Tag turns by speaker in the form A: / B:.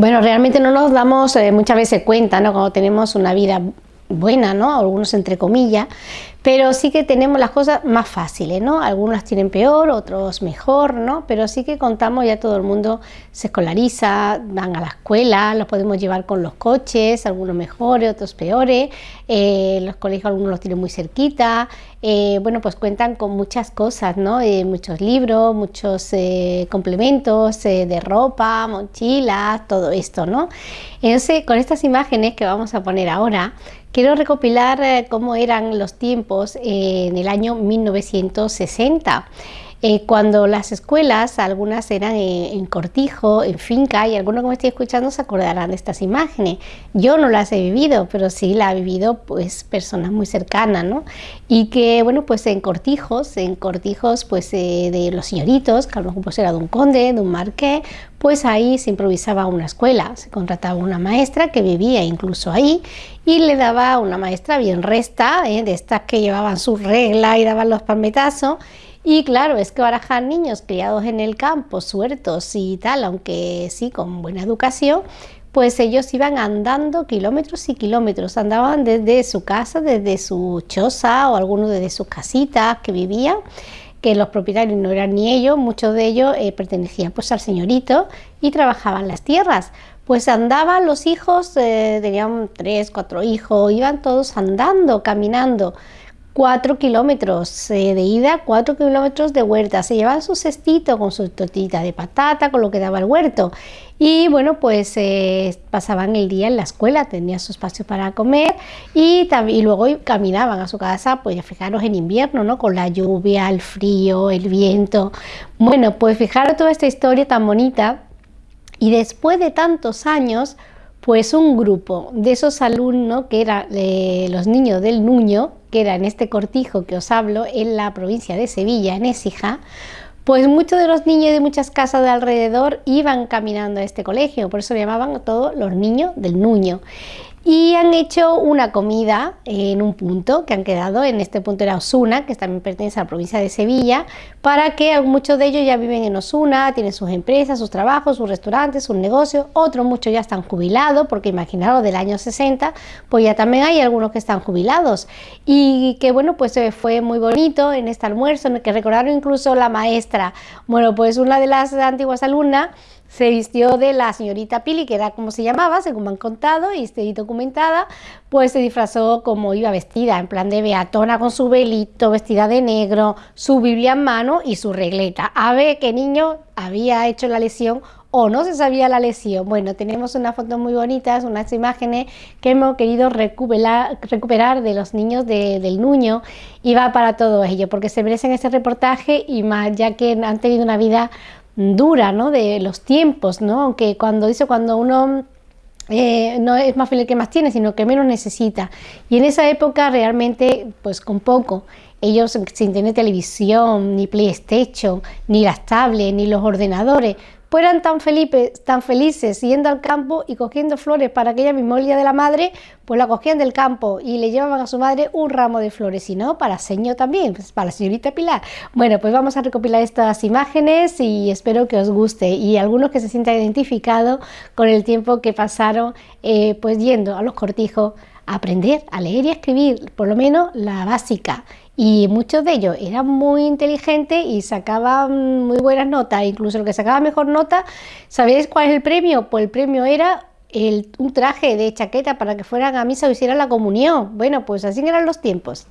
A: Bueno, realmente no nos damos eh, muchas veces cuenta, ¿no? Cuando tenemos una vida buena, ¿no? Algunos entre comillas, pero sí que tenemos las cosas más fáciles, ¿no? Algunos las tienen peor, otros mejor, ¿no? Pero sí que contamos, ya todo el mundo se escolariza, van a la escuela, los podemos llevar con los coches, algunos mejores, otros peores, eh, los colegios algunos los tienen muy cerquita, eh, bueno, pues cuentan con muchas cosas, ¿no? Eh, muchos libros, muchos complementos de ropa, mochilas, todo esto, ¿no? Entonces, con estas imágenes que vamos a poner ahora, quiero recopilar cómo eran los tiempos en el año 1960. Eh, cuando las escuelas, algunas eran en, cortijo, en finca, y algunos que me estoy escuchando se acordarán de estas imágenes. Yo no las he vivido, pero sí la ha vivido pues personas muy cercanas, ¿no? Y que, bueno, pues en cortijos, en cortijos pues eh, de los señoritos, que a lo mejor pues, era de un conde, de un marqués, pues ahí se improvisaba una escuela, se contrataba una maestra que vivía incluso ahí y le daba una maestra bien resta, ¿eh? de estas que llevaban su regla y daban los palmetazos, y claro, es que barajar niños criados en el campo, suertos y tal, aunque sí, con buena educación, pues ellos iban andando kilómetros y kilómetros, andaban desde su casa, desde su choza o algunos desde sus casitas que vivían, que los propietarios no eran ni ellos, muchos de ellos eh, pertenecían pues al señorito y trabajaban las tierras. Pues andaban los hijos, eh, tenían tres, cuatro hijos, iban todos andando, caminando. 4 kilómetros eh, de ida, 4 kilómetros de huerta. Se llevaban su cestito con su tortita de patata, con lo que daba el huerto. Y bueno, pues eh, pasaban el día en la escuela, tenían su espacio para comer y, y luego caminaban a su casa, pues fijaros en invierno, ¿no? Con la lluvia, el frío, el viento. Bueno, pues fijaros toda esta historia tan bonita y después de tantos años, pues un grupo de esos alumnos que eran los niños del Nuño, que era en este cortijo que os hablo, en la provincia de Sevilla, en Écija, pues muchos de los niños de muchas casas de alrededor iban caminando a este colegio, por eso le llamaban todos los niños del Nuño y han hecho una comida en un punto que han quedado, en este punto era Osuna, que también pertenece a la provincia de Sevilla, para que muchos de ellos ya viven en Osuna, tienen sus empresas, sus trabajos, sus restaurantes, sus negocios, otros muchos ya están jubilados, porque imaginaros del año 60, pues ya también hay algunos que están jubilados. Y que bueno, pues eh, fue muy bonito en este almuerzo, en que recordaron incluso la maestra, bueno, pues una de las antiguas alumnas se vistió de la señorita Pili, que era como se llamaba, según me han contado y estoy documentada, pues se disfrazó como iba vestida, en plan de beatona con su velito, vestida de negro, su Biblia en mano y su regleta. A ver qué niño había hecho la lesión o no se sabía la lesión. Bueno, tenemos unas fotos muy bonitas, unas imágenes que hemos querido recuperar, de los niños del Nuño y va para todo ello, porque se merecen este reportaje y más ya que han tenido una vida dura, ¿no? De los tiempos, ¿no? Aunque cuando dice cuando uno eh, no es más feliz que más tiene, sino que menos necesita. Y en esa época realmente, pues con poco, ellos sin tener televisión, ni PlayStation, ni las tablets, ni los ordenadores, pues eran tan, felices, tan felices yendo al campo y cogiendo flores para aquella misma día de la madre, pues la cogían del campo y le llevaban a su madre un ramo de flores, y no, para señor también, pues para la señorita Pilar. Bueno, pues vamos a recopilar estas imágenes y espero que os guste y algunos que se sientan identificados con el tiempo que pasaron eh, pues yendo a los cortijos a aprender a leer y escribir, por lo menos la básica, y muchos de ellos eran muy inteligentes y sacaban muy buenas notas, incluso el que sacaba mejor nota, ¿sabéis cuál es el premio? Pues el premio era el, un traje de chaqueta para que fueran a misa o hicieran la comunión. Bueno, pues así eran los tiempos.